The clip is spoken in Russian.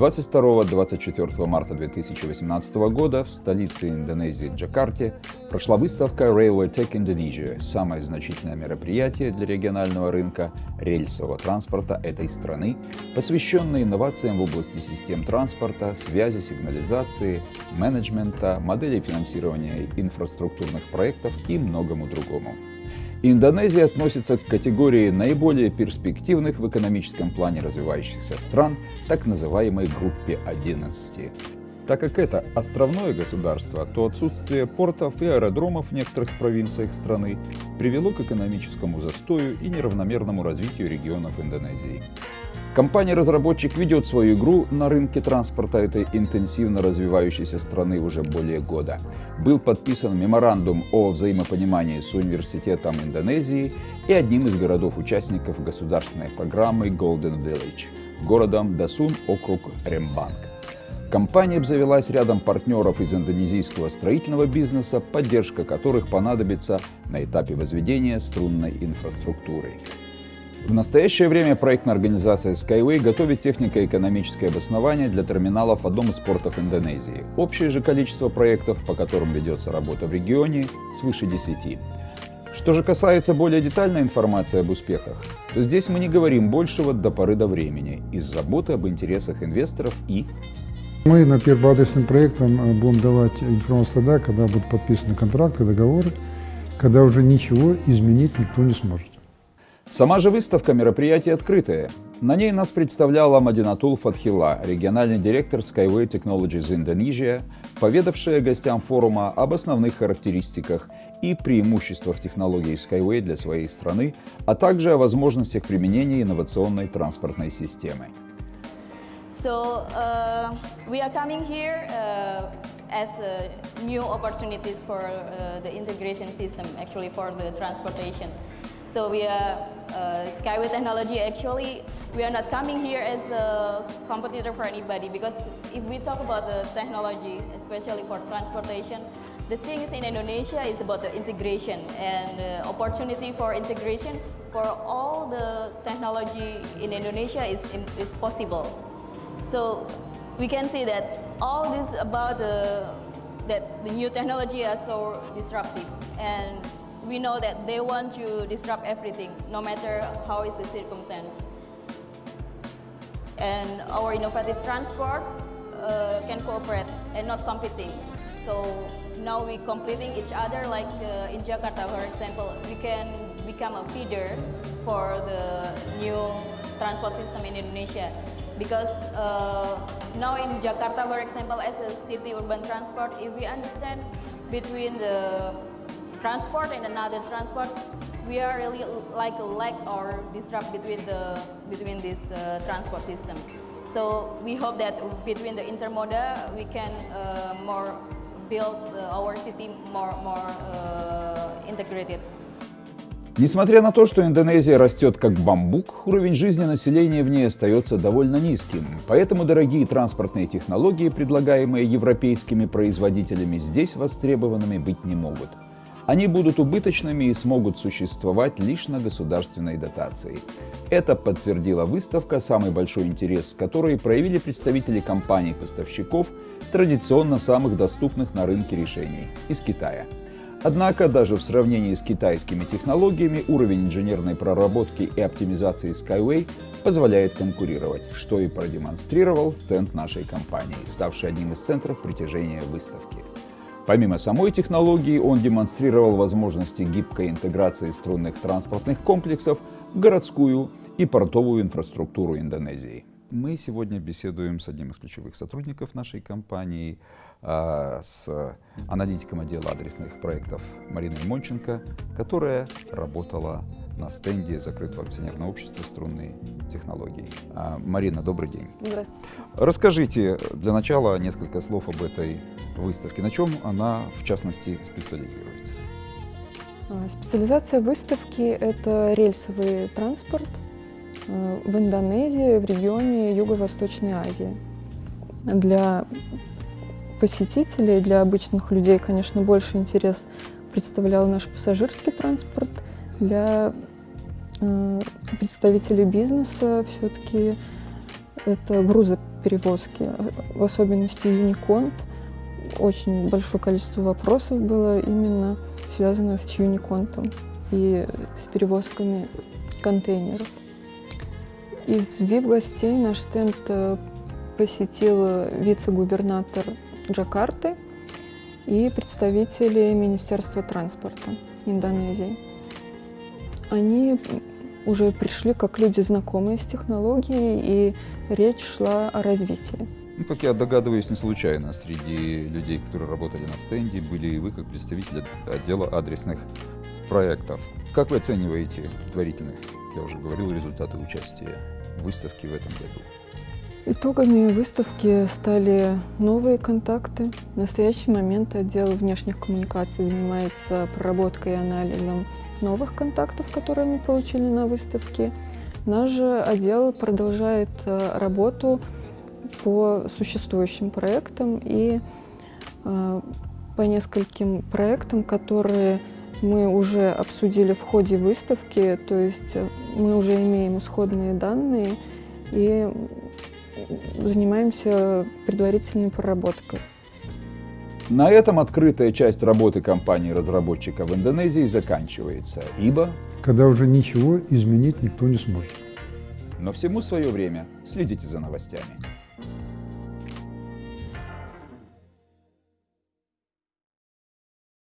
22-24 марта 2018 года в столице Индонезии Джакарте прошла выставка Railway Tech Indonesia, самое значительное мероприятие для регионального рынка рельсового транспорта этой страны, посвященное инновациям в области систем транспорта, связи, сигнализации, менеджмента, моделей финансирования инфраструктурных проектов и многому другому. Индонезия относится к категории наиболее перспективных в экономическом плане развивающихся стран, так называемой группе 11. Так как это островное государство, то отсутствие портов и аэродромов в некоторых провинциях страны привело к экономическому застою и неравномерному развитию регионов Индонезии. Компания-разработчик ведет свою игру на рынке транспорта этой интенсивно развивающейся страны уже более года. Был подписан меморандум о взаимопонимании с Университетом Индонезии и одним из городов-участников государственной программы Golden Village – городом Дасун, округ Рембанг. Компания обзавелась рядом партнеров из индонезийского строительного бизнеса, поддержка которых понадобится на этапе возведения струнной инфраструктуры. В настоящее время проектная организация Skyway готовит технико-экономическое обоснование для терминалов в одном из портов Индонезии. Общее же количество проектов, по которым ведется работа в регионе, свыше 10. Что же касается более детальной информации об успехах, то здесь мы не говорим большего до поры до времени из заботы об интересах инвесторов и... Мы на первым адресным проектом э, будем давать информацию тогда, когда будут подписаны контракты, договоры, когда уже ничего изменить никто не сможет. Сама же выставка мероприятия открытая. На ней нас представляла Мадинатул Фатхила, региональный директор Skyway Technologies Indonesia, поведавшая гостям форума об основных характеристиках и преимуществах технологий Skyway для своей страны, а также о возможностях применения инновационной транспортной системы. So uh, we are coming here uh, as uh, new opportunities for the integration system, actually for the transportation. So we are Skyway Technology actually, we are not coming here as a competitor for anybody because if we talk about the technology, especially for transportation, the things in Indonesia is about the integration and uh, opportunity for integration for all the technology in Indonesia is, is possible. So we can see that all this about the, that the new technology are so disruptive and we know that they want to disrupt everything, no matter how is the circumstance. And our innovative transport uh, can cooperate and not competing. So now we completing each other like uh, in Jakarta, for example, we can become a feeder for the new transport system in Indonesia. Because uh, now in Jakarta, for example, as a city urban transport, if we understand between the transport and another transport, we are really like a lag or disrupt between the between this uh, transport system. So we hope that between the intermodal, we can uh, more build uh, our city more more uh, integrated. Несмотря на то, что Индонезия растет как бамбук, уровень жизни населения в ней остается довольно низким. Поэтому дорогие транспортные технологии, предлагаемые европейскими производителями, здесь востребованными быть не могут. Они будут убыточными и смогут существовать лишь на государственной дотации. Это подтвердила выставка, самый большой интерес которой проявили представители компаний-поставщиков, традиционно самых доступных на рынке решений из Китая. Однако даже в сравнении с китайскими технологиями уровень инженерной проработки и оптимизации Skyway позволяет конкурировать, что и продемонстрировал стенд нашей компании, ставший одним из центров притяжения выставки. Помимо самой технологии, он демонстрировал возможности гибкой интеграции струнных транспортных комплексов в городскую и портовую инфраструктуру Индонезии. Мы сегодня беседуем с одним из ключевых сотрудников нашей компании, с аналитиком отдела адресных проектов Мариной Монченко, которая работала на стенде закрытого акционерного общества «Струнные технологии». А, Марина, добрый день. Здравствуйте. Расскажите для начала несколько слов об этой выставке. На чем она, в частности, специализируется? А, специализация выставки – это рельсовый транспорт э, в Индонезии, в регионе Юго-Восточной Азии. Для посетителей, для обычных людей, конечно, больше интерес представлял наш пассажирский транспорт. Для э, представителей бизнеса все-таки это грузоподъемный перевозки, в особенности Unicont. Очень большое количество вопросов было именно связанных с Unicont и с перевозками контейнеров. Из VIP-гостей наш стенд э, посетил вице-губернатор Джакарты и представители Министерства транспорта Индонезии. Они уже пришли как люди, знакомые с технологией, и речь шла о развитии. Ну, как я догадываюсь, не случайно среди людей, которые работали на стенде, были и вы как представители отдела адресных проектов. Как вы оцениваете предварительно, я уже говорил, результаты участия в выставке в этом году? Итогами выставки стали новые контакты. В настоящий момент отдел внешних коммуникаций занимается проработкой и анализом новых контактов, которые мы получили на выставке. Наш же отдел продолжает э, работу по существующим проектам и э, по нескольким проектам, которые мы уже обсудили в ходе выставки, то есть мы уже имеем исходные данные и занимаемся предварительной проработкой. На этом открытая часть работы компании-разработчика в Индонезии заканчивается, ибо... Когда уже ничего изменить никто не сможет. Но всему свое время. Следите за новостями.